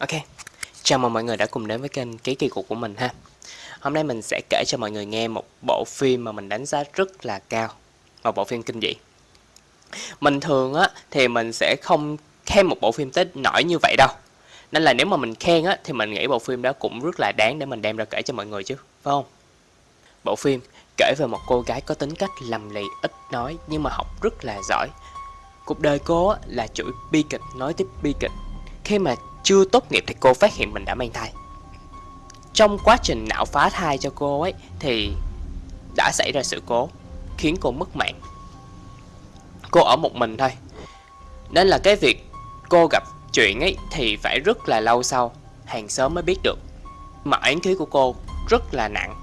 Ok, chào mừng mọi người đã cùng đến với kênh Ký Kỳ Cục của mình ha. Hôm nay mình sẽ kể cho mọi người nghe một bộ phim mà mình đánh giá rất là cao Một bộ phim kinh dị. Mình thường á thì mình sẽ không khen một bộ phim tới nổi như vậy đâu. Nên là nếu mà mình khen á thì mình nghĩ bộ phim đó cũng rất là đáng để mình đem ra kể cho mọi người chứ Phải không? Bộ phim kể về một cô gái có tính cách lầm lì ít nói nhưng mà học rất là giỏi. Cuộc đời cô á, là chuỗi bi kịch nói tiếp bi kịch. Khi mà chưa tốt nghiệp thì cô phát hiện mình đã mang thai. Trong quá trình não phá thai cho cô ấy Thì đã xảy ra sự cố Khiến cô mất mạng. Cô ở một mình thôi. Nên là cái việc cô gặp chuyện ấy Thì phải rất là lâu sau Hàng xóm mới biết được. Mà án khí của cô rất là nặng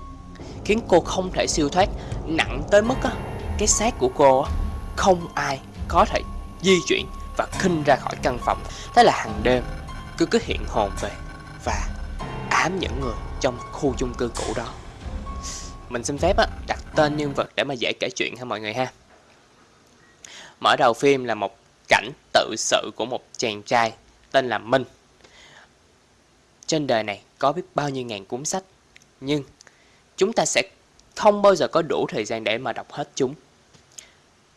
Khiến cô không thể siêu thoát Nặng tới mức á, cái xác của cô á, không ai có thể di chuyển và khinh ra khỏi căn phòng. Thế là hàng đêm cứ cứ hiện hồn về và ám những người trong khu chung cư cũ đó. Mình xin phép á, đặt tên nhân vật để mà dễ kể chuyện ha mọi người ha. Mở đầu phim là một cảnh tự sự của một chàng trai tên là Minh. Trên đời này có biết bao nhiêu ngàn cuốn sách nhưng chúng ta sẽ không bao giờ có đủ thời gian để mà đọc hết chúng.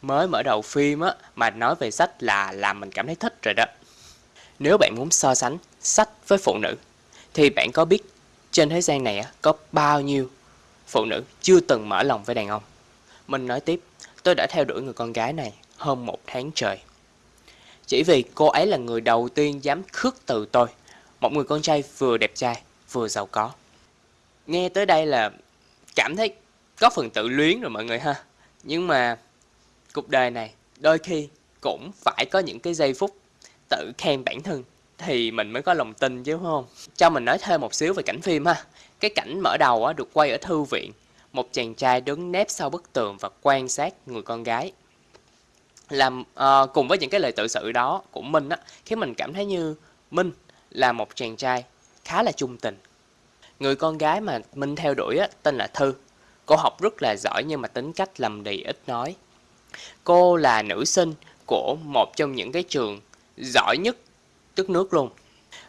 Mới mở đầu phim á mà nói về sách là làm mình cảm thấy thích rồi đó nếu bạn muốn so sánh sách với phụ nữ, thì bạn có biết trên thế gian này có bao nhiêu phụ nữ chưa từng mở lòng với đàn ông? Mình nói tiếp, tôi đã theo đuổi người con gái này hơn một tháng trời. Chỉ vì cô ấy là người đầu tiên dám khước từ tôi, một người con trai vừa đẹp trai, vừa giàu có. Nghe tới đây là cảm thấy có phần tự luyến rồi mọi người ha. Nhưng mà cuộc đời này đôi khi cũng phải có những cái giây phút tự khen bản thân thì mình mới có lòng tin chứ không? Cho mình nói thêm một xíu về cảnh phim ha. Cái cảnh mở đầu á, được quay ở thư viện. Một chàng trai đứng nép sau bức tường và quan sát người con gái. Làm uh, cùng với những cái lời tự sự đó của minh á khiến mình cảm thấy như minh là một chàng trai khá là trung tình. Người con gái mà minh theo đuổi á, tên là thư. Cô học rất là giỏi nhưng mà tính cách lầm đì ít nói. Cô là nữ sinh của một trong những cái trường giỏi nhất đất nước luôn.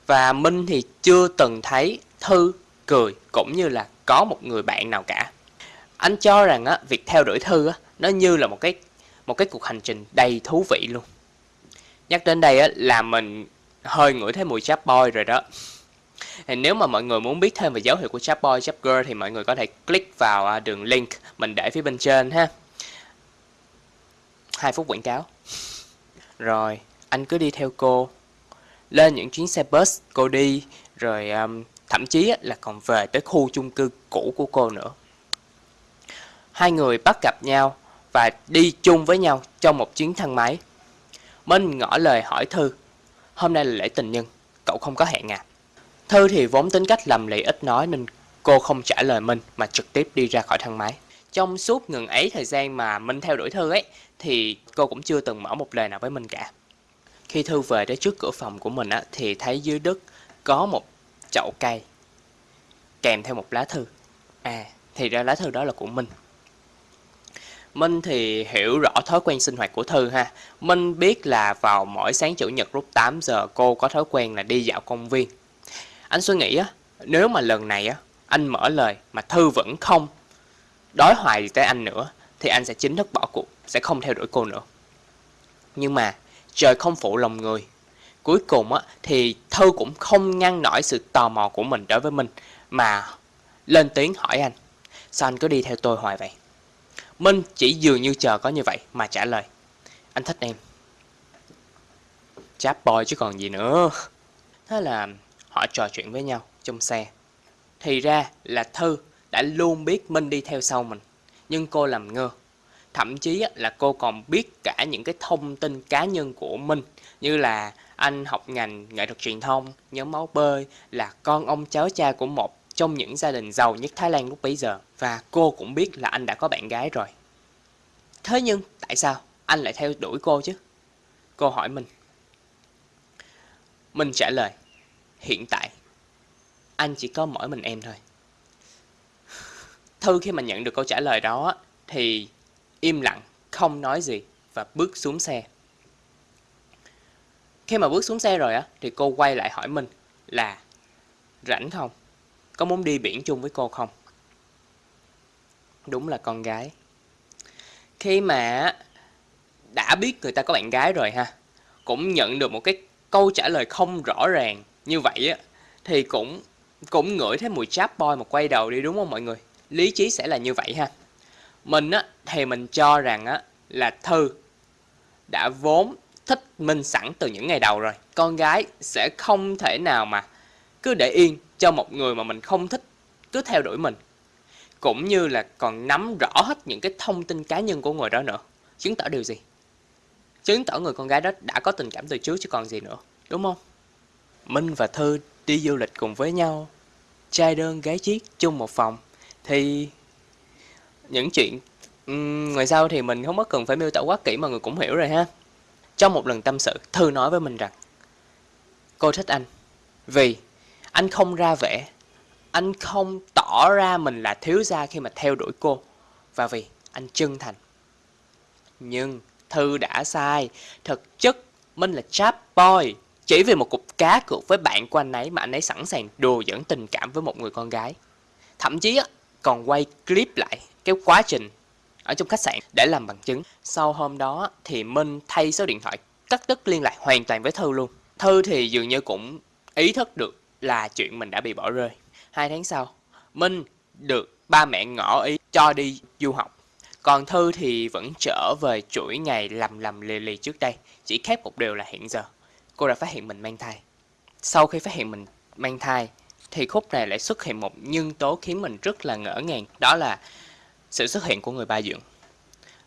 Và Minh thì chưa từng thấy Thư cười cũng như là có một người bạn nào cả. Anh cho rằng á, việc theo đuổi Thư á, nó như là một cái một cái cuộc hành trình đầy thú vị luôn. Nhắc đến đây á, là mình hơi ngửi thấy mùi chap boy rồi đó. Thì nếu mà mọi người muốn biết thêm về dấu hiệu của chap boy, chap girl thì mọi người có thể click vào à, đường link mình để phía bên trên ha. 2 phút quảng cáo. Rồi, anh cứ đi theo cô. Lên những chuyến xe bus cô đi. Rồi um, thậm chí là còn về tới khu chung cư cũ của cô nữa. Hai người bắt gặp nhau và đi chung với nhau trong một chuyến thang máy. Minh ngỏ lời hỏi thư hôm nay là lễ tình nhân cậu không có hẹn à? Thư thì vốn tính cách lầm lì ít nói nên cô không trả lời minh mà trực tiếp đi ra khỏi thang máy. Trong suốt ngừng ấy thời gian mà minh theo đuổi thư ấy thì cô cũng chưa từng mở một lời nào với minh cả khi Thư về đến trước cửa phòng của mình á, thì thấy dưới đất có một chậu cây kèm theo một lá thư. À, thì ra lá thư đó là của Minh. Minh thì hiểu rõ thói quen sinh hoạt của Thư ha. Minh biết là vào mỗi sáng chủ nhật lúc 8 giờ cô có thói quen là đi dạo công viên. Anh suy nghĩ á, nếu mà lần này á, anh mở lời mà Thư vẫn không đói hoài tới anh nữa thì anh sẽ chính thức bỏ cuộc, sẽ không theo đuổi cô nữa. Nhưng mà trời không phụ lòng người. Cuối cùng á, thì Thư cũng không ngăn nổi sự tò mò của mình đối với mình mà lên tiếng hỏi anh. Sao anh cứ đi theo tôi hoài vậy? Minh chỉ dường như chờ có như vậy mà trả lời. Anh thích em. Cháp boy chứ còn gì nữa. Thế là họ trò chuyện với nhau trong xe. Thì ra là Thư đã luôn biết Minh đi theo sau mình. Nhưng cô làm ngơ thậm chí là cô còn biết cả những cái thông tin cá nhân của mình, như là anh học ngành nghệ thuật truyền thông, nhóm máu bơi, là con ông cháu cha của một trong những gia đình giàu nhất Thái Lan lúc bấy giờ. Và cô cũng biết là anh đã có bạn gái rồi. Thế nhưng tại sao anh lại theo đuổi cô chứ? Cô hỏi mình. Mình trả lời, hiện tại, anh chỉ có mỗi mình em thôi. Thư khi mà nhận được câu trả lời đó thì im lặng, không nói gì và bước xuống xe. Khi mà bước xuống xe rồi á, thì cô quay lại hỏi mình là rảnh không? Có muốn đi biển chung với cô không? Đúng là con gái. Khi mà đã biết người ta có bạn gái rồi ha, cũng nhận được một cái câu trả lời không rõ ràng như vậy á, thì cũng cũng ngửi thấy mùi chap boy mà quay đầu đi đúng không mọi người? Lý trí sẽ là như vậy ha. Mình á, thì mình cho rằng á, là Thư đã vốn thích Minh sẵn từ những ngày đầu rồi. Con gái sẽ không thể nào mà cứ để yên cho một người mà mình không thích cứ theo đuổi mình. Cũng như là còn nắm rõ hết những cái thông tin cá nhân của người đó nữa. Chứng tỏ điều gì? Chứng tỏ người con gái đó đã có tình cảm từ trước chứ còn gì nữa. Đúng không? Minh và Thư đi du lịch cùng với nhau. Trai đơn gái chiếc chung một phòng. Thì những chuyện. Um, ngoài sau thì mình không có cần phải miêu tả quá kỹ mà người cũng hiểu rồi ha. Trong một lần tâm sự, Thư nói với mình rằng Cô thích anh. Vì anh không ra vẻ Anh không tỏ ra mình là thiếu gia khi mà theo đuổi cô Và vì anh chân thành. Nhưng Thư đã sai. Thực chất Minh là chap boy. Chỉ vì một cục cá cược với bạn của anh ấy Mà anh ấy sẵn sàng đùa dẫn tình cảm với một người con gái. Thậm chí á, còn quay clip lại cái quá trình ở trong khách sạn để làm bằng chứng. Sau hôm đó thì Minh thay số điện thoại cắt đứt liên lạc hoàn toàn với Thư luôn. Thư thì dường như cũng ý thức được là chuyện mình đã bị bỏ rơi. Hai tháng sau, Minh được ba mẹ ngỏ ý cho đi du học. Còn Thư thì vẫn trở về chuỗi ngày lầm lầm lì lì trước đây. Chỉ khác một điều là hiện giờ, cô đã phát hiện mình mang thai. Sau khi phát hiện mình mang thai, thì khúc này lại xuất hiện một nhân tố khiến mình rất là ngỡ ngàng. Đó là sự xuất hiện của người ba dưỡng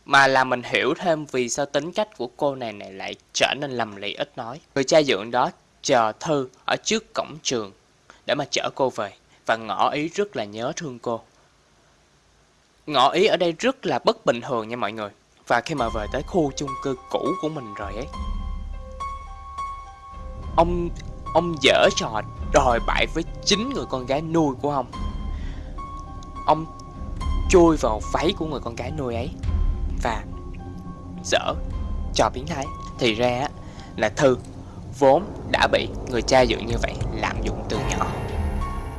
mà là mình hiểu thêm vì sao tính cách của cô này này lại trở nên lầm lì ít nói. Người cha dưỡng đó chờ Thư ở trước cổng trường để mà chở cô về và ngỏ ý rất là nhớ thương cô. Ngỏ ý ở đây rất là bất bình thường nha mọi người. Và khi mà về tới khu chung cư cũ của mình rồi ấy, ông ông dở trò đòi bại với chính người con gái nuôi của ông. Ông chui vào váy của người con gái nuôi ấy. Và dở cho biến thái. Thì ra là thư vốn đã bị người cha dưỡng như vậy lạm dụng từ nhỏ.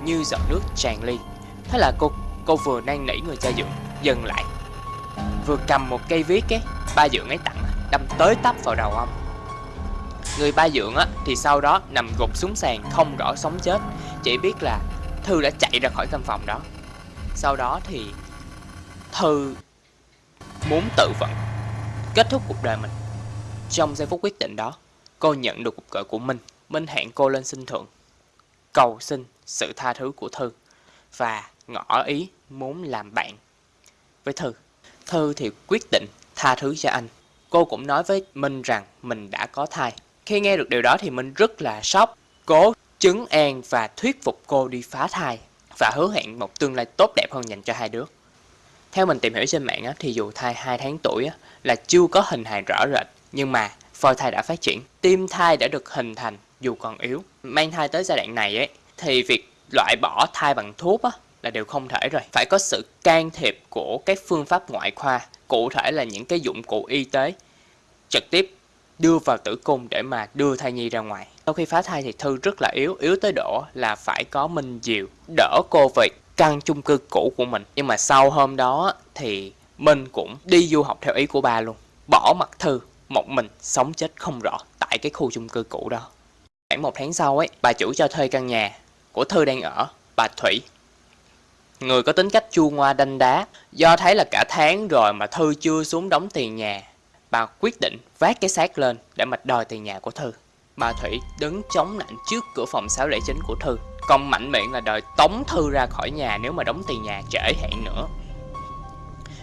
Như giọt nước tràn ly. Thế là cô cô vừa năn nỉ người cha dưỡng dừng lại. Vừa cầm một cây viết ấy, ba dưỡng ấy tặng, đâm tới tấp vào đầu ông. Người ba dưỡng á, thì sau đó nằm gục xuống sàn không rõ sống chết. Chỉ biết là thư đã chạy ra khỏi căn phòng đó. Sau đó thì Thư muốn tự vận, kết thúc cuộc đời mình. Trong giây phút quyết định đó, cô nhận được cuộc gọi của Minh. Minh hẹn cô lên xin thượng, cầu xin sự tha thứ của Thư và ngỏ ý muốn làm bạn với Thư. Thư thì quyết định tha thứ cho anh. Cô cũng nói với Minh rằng mình đã có thai. Khi nghe được điều đó thì Minh rất là sốc, cố chứng an và thuyết phục cô đi phá thai và hứa hẹn một tương lai tốt đẹp hơn dành cho hai đứa. Theo mình tìm hiểu trên mạng á, thì dù thai 2 tháng tuổi á, là chưa có hình hài rõ rệt, nhưng mà phôi thai đã phát triển, tim thai đã được hình thành dù còn yếu. Mang thai tới giai đoạn này ấy, thì việc loại bỏ thai bằng thuốc á, là điều không thể rồi. Phải có sự can thiệp của các phương pháp ngoại khoa, cụ thể là những cái dụng cụ y tế trực tiếp đưa vào tử cung để mà đưa thai nhi ra ngoài. Sau khi phá thai thì Thư rất là yếu, yếu tới độ là phải có Minh Diệu đỡ cô về căn chung cư cũ của mình. Nhưng mà sau hôm đó thì Minh cũng đi du học theo ý của ba luôn. Bỏ mặt Thư, một mình sống chết không rõ tại cái khu chung cư cũ đó. Khoảng một tháng sau ấy, bà chủ cho thuê căn nhà của Thư đang ở, bà Thủy. Người có tính cách chua ngoa đanh đá, do thấy là cả tháng rồi mà Thư chưa xuống đóng tiền nhà, bà quyết định vác cái xác lên để mà đòi tiền nhà của Thư bà Thủy đứng chống nạnh trước cửa phòng 609 của Thư công mạnh miệng là đòi tống Thư ra khỏi nhà nếu mà đóng tiền nhà trễ hẹn nữa.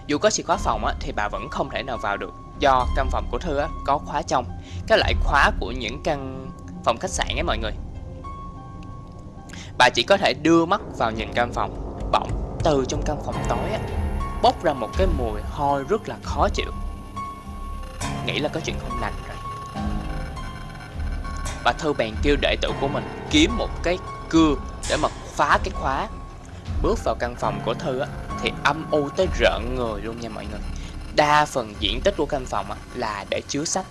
Dù có chìa khóa phòng á, thì bà vẫn không thể nào vào được do căn phòng của Thư á, có khóa trong. Cái loại khóa của những căn phòng khách sạn ấy mọi người. Bà chỉ có thể đưa mắt vào nhìn căn phòng. Bỗng từ trong căn phòng tối á, bốc ra một cái mùi hôi rất là khó chịu. Nghĩ là có chuyện không lành và Bà Thư bèn kêu đệ tử của mình kiếm một cái cưa để mà phá cái khóa. Bước vào căn phòng của thư á, thì âm u tới rợn người luôn nha mọi người. Đa phần diện tích của căn phòng á, là để chứa sách.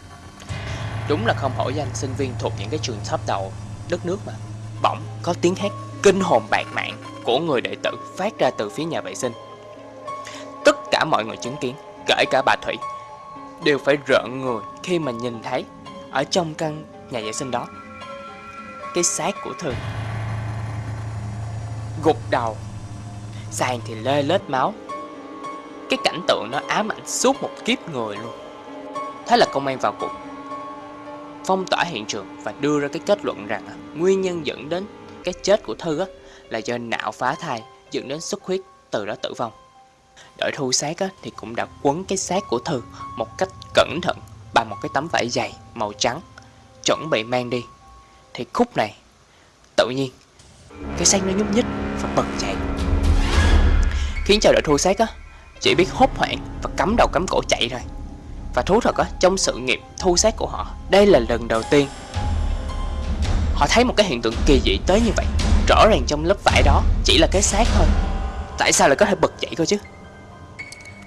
Đúng là không hổ danh sinh viên thuộc những cái trường top đầu đất nước mà. Bỗng có tiếng hét kinh hồn bạc mạng của người đệ tử phát ra từ phía nhà vệ sinh. Tất cả mọi người chứng kiến, kể cả bà Thủy, đều phải rợn người khi mà nhìn thấy ở trong căn nhà vệ sinh đó cái xác của Thư. Gục đầu, sàn thì lê lết máu. Cái cảnh tượng nó ám ảnh suốt một kiếp người luôn. Thế là công an vào cuộc phong tỏa hiện trường và đưa ra cái kết luận rằng nguyên nhân dẫn đến cái chết của Thư á, là do não phá thai dẫn đến xuất huyết từ đó tử vong. Đội thu xác á, thì cũng đã quấn cái xác của Thư một cách cẩn thận bằng một cái tấm vải dày màu trắng chuẩn bị mang đi. Thì khúc này, tự nhiên, cái xác nó nhúc nhích và bật chạy khiến cho đội thu xác á, chỉ biết hốt hoảng và cắm đầu cắm cổ chạy rồi và thú thật á, trong sự nghiệp thu xác của họ, đây là lần đầu tiên họ thấy một cái hiện tượng kỳ dị tới như vậy. Rõ ràng trong lớp vải đó chỉ là cái xác thôi. Tại sao lại có thể bật dậy cơ chứ?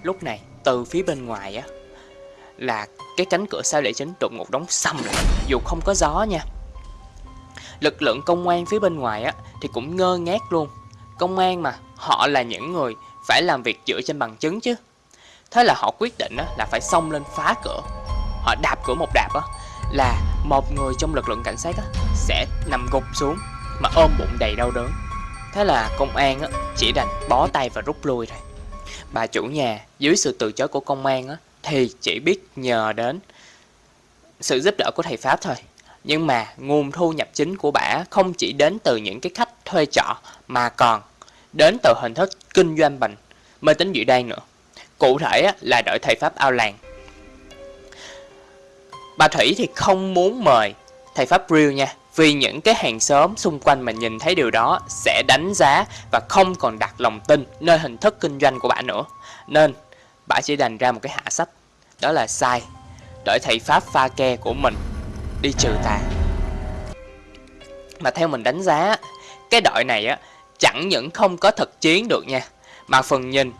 Lúc này, từ phía bên ngoài á là cái cánh cửa sau lệ chính đột ngột đóng sầm lại, dù không có gió nha. Lực lượng công an phía bên ngoài á, thì cũng ngơ ngác luôn. Công an mà, họ là những người phải làm việc dựa trên bằng chứng chứ. Thế là họ quyết định á, là phải xông lên phá cửa. Họ đạp cửa một đạp á, là một người trong lực lượng cảnh sát á, sẽ nằm gục xuống mà ôm bụng đầy đau đớn. Thế là công an á, chỉ đành bó tay và rút lui rồi bà chủ nhà, dưới sự từ chối của công an á thì chỉ biết nhờ đến sự giúp đỡ của thầy pháp thôi nhưng mà nguồn thu nhập chính của bà không chỉ đến từ những cái khách thuê trọ mà còn đến từ hình thức kinh doanh bệnh mê tín dị đoan nữa. Cụ thể là đội thầy Pháp ao làng. Bà Thủy thì không muốn mời thầy Pháp real nha, vì những cái hàng xóm xung quanh mà nhìn thấy điều đó sẽ đánh giá và không còn đặt lòng tin nơi hình thức kinh doanh của bà nữa. Nên bà chỉ đành ra một cái hạ sách, đó là sai, đợi thầy Pháp pha ke của mình đi trừ tà. Mà theo mình đánh giá cái đội này á chẳng những không có thực chiến được nha mà phần nhìn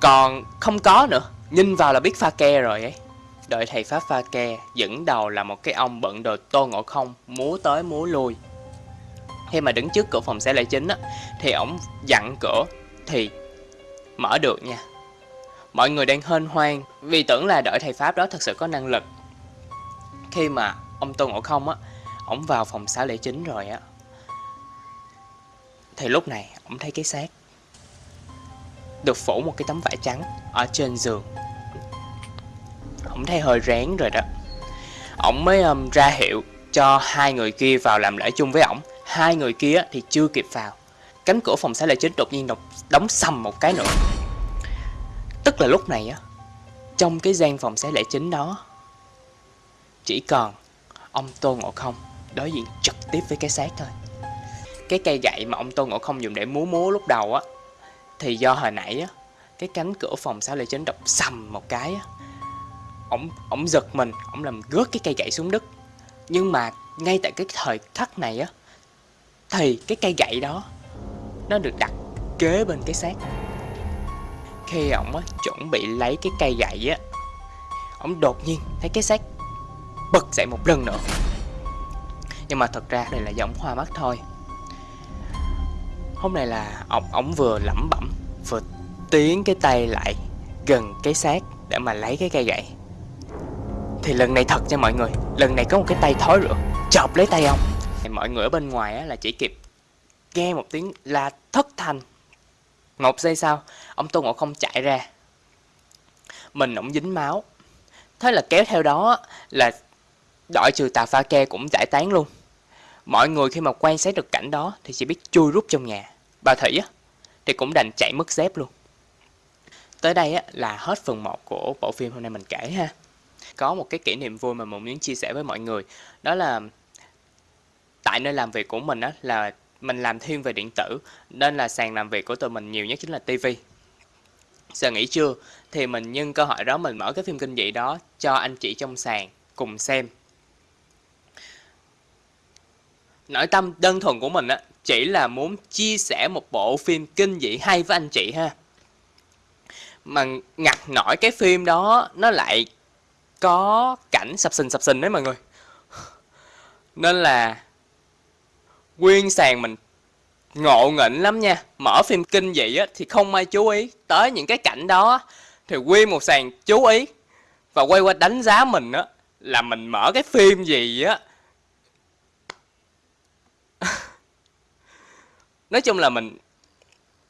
còn không có nữa nhìn vào là biết pha ke rồi ấy. Đội thầy pháp pha ke dẫn đầu là một cái ông bận đồ tô ngộ không múa tới múa lui. Khi mà đứng trước cửa phòng xe lễ chính á thì ổng dặn cửa thì mở được nha mọi người đang hên hoang vì tưởng là đội thầy pháp đó thật sự có năng lực. Khi mà ông Tôn Ngộ Không á ổng vào phòng xá lễ chính rồi á thì lúc này ổng thấy cái xác được phủ một cái tấm vải trắng ở trên giường. Ổng thấy hơi rén rồi đó. Ổng mới um, ra hiệu cho hai người kia vào làm lễ chung với ổng. Hai người kia thì chưa kịp vào. Cánh cửa phòng xá lễ chính đột nhiên đóng sầm một cái nữa tức là lúc này á trong cái gian phòng xé lễ chính đó chỉ còn ông Tôn Ngộ Không đối diện trực tiếp với cái xác thôi. Cái cây gậy mà ông Tôn Ngộ Không dùng để múa múa lúc đầu á thì do hồi nãy á cái cánh cửa phòng sao lễ chính đập sầm một cái á. Ông ông giật mình, ông làm gớt cái cây gậy xuống đất. Nhưng mà ngay tại cái thời khắc này á thì cái cây gậy đó nó được đặt kế bên cái xác. Khi ông á chuẩn bị lấy cái cây gậy á, ông đột nhiên thấy cái xác bật dậy một lần nữa. Nhưng mà thật ra đây là giống hoa mắt thôi. Hôm nay là ông ổng vừa lẩm bẩm vừa tiến cái tay lại gần cái xác để mà lấy cái cây gậy. Thì lần này thật nha mọi người lần này có một cái tay thối rửa chọc lấy tay ông. Thì mọi người ở bên ngoài á, là chỉ kịp nghe một tiếng la thất thanh một giây sau, ông tô ngộ không chạy ra. Mình ổng dính máu. Thế là kéo theo đó là đội trừ tà pha ke cũng giải tán luôn. Mọi người khi mà quan sát được cảnh đó thì chỉ biết chui rút trong nhà. Bà thủy á, thì cũng đành chạy mất dép luôn. Tới đây á là hết phần 1 của bộ phim hôm nay mình kể ha. Có một cái kỷ niệm vui mà mình muốn chia sẻ với mọi người. Đó là tại nơi làm việc của mình á là mình làm thiên về điện tử, nên là sàn làm việc của tụi mình nhiều nhất chính là tivi giờ nghỉ trưa, thì mình nhân cơ hội đó mình mở cái phim kinh dị đó cho anh chị trong sàn cùng xem. Nội tâm đơn thuần của mình á, chỉ là muốn chia sẻ một bộ phim kinh dị hay với anh chị ha. Mà ngặt nổi cái phim đó, nó lại có cảnh sập sình sập sình đấy mọi người. Nên là Nguyên sàn mình ngộ nghĩnh lắm nha. Mở phim kinh vậy á, thì không ai chú ý Tới những cái cảnh đó. Thì nguyên một sàn chú ý Và quay qua đánh giá mình á Là mình mở cái phim gì á. Nói chung là mình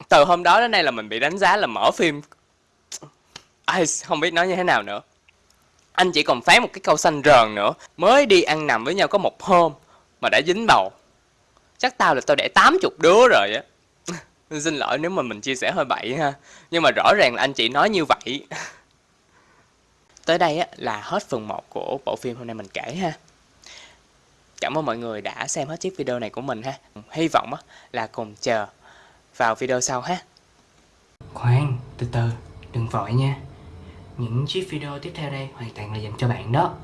Từ hôm đó đến nay là mình bị đánh giá là mở phim. Ai, Không biết nói như thế nào nữa. Anh chỉ còn phán một cái câu xanh rờn nữa. Mới đi ăn nằm với nhau có một hôm Mà đã dính bầu. Chắc tao là tao đẻ 80 đứa rồi á. Xin lỗi nếu mà mình chia sẻ hơi bậy ha. Nhưng mà rõ ràng là anh chị nói như vậy. Tới đây á, là hết phần 1 của bộ phim hôm nay mình kể ha. Cảm ơn mọi người đã xem hết chiếc video này của mình ha. Hy vọng á, là cùng chờ vào video sau ha. Khoan, từ từ, đừng vội nha. Những chiếc video tiếp theo đây hoàn toàn là dành cho bạn đó.